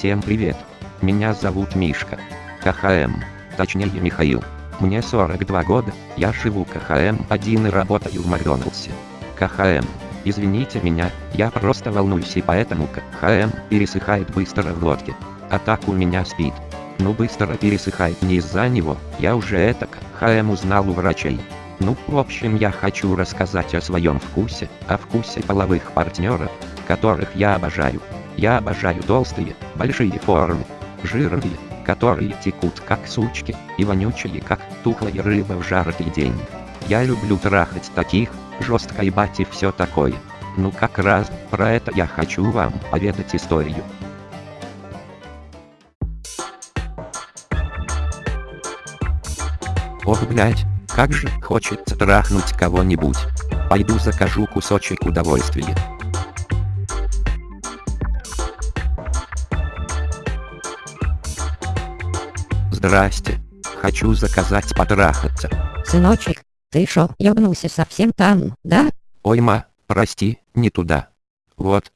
Всем привет. Меня зовут Мишка. КХМ. Точнее Михаил. Мне 42 года, я живу КХМ-1 и работаю в Макдоналдсе. КХМ. Извините меня, я просто волнуюсь и поэтому КХМ пересыхает быстро в глотке. А так у меня спит. Ну быстро пересыхает не из-за него, я уже это КХМ узнал у врачей. Ну, в общем, я хочу рассказать о своем вкусе, о вкусе половых партнеров, которых я обожаю. Я обожаю толстые, большие формы, жирные, которые текут как сучки, и вонючие как тухлая рыба в жаркий день. Я люблю трахать таких, жестко ебать и все такое. Ну как раз, про это я хочу вам поведать историю. Ох, блять, как же хочется трахнуть кого-нибудь. Пойду закажу кусочек удовольствия. Здрасте. Хочу заказать потрахаться. Сыночек, ты шо, ёбнулся совсем там, да? Ой, ма, прости, не туда. Вот.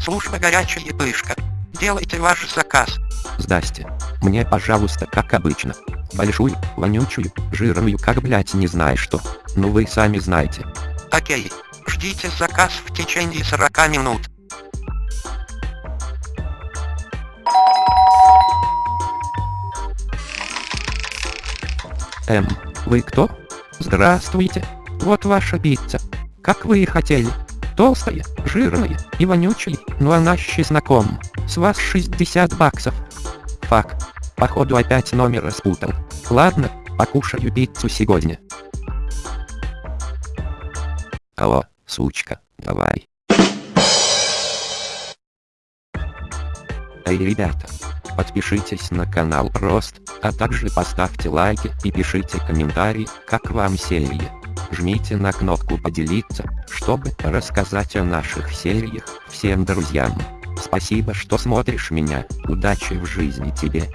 Служба горячая пышка. Делайте ваш заказ. Здрасте. Мне, пожалуйста, как обычно. Большую, вонючую, жирную, как блять не знаю что. Ну вы сами знаете. Окей. Ждите заказ в течение 40 минут. Эм, вы кто? Здравствуйте. Вот ваша пицца. Как вы и хотели. Толстая, жирная и вонючая, но она с чесноком. С вас 60 баксов. Фак. Походу опять номер распутал. Ладно, покушаю пиццу сегодня. Алло, сучка, давай. Эй, ребята, подпишитесь на канал Рост, а также поставьте лайки и пишите комментарии, как вам серия. Жмите на кнопку поделиться, чтобы рассказать о наших сериях всем друзьям. Спасибо, что смотришь меня, удачи в жизни тебе.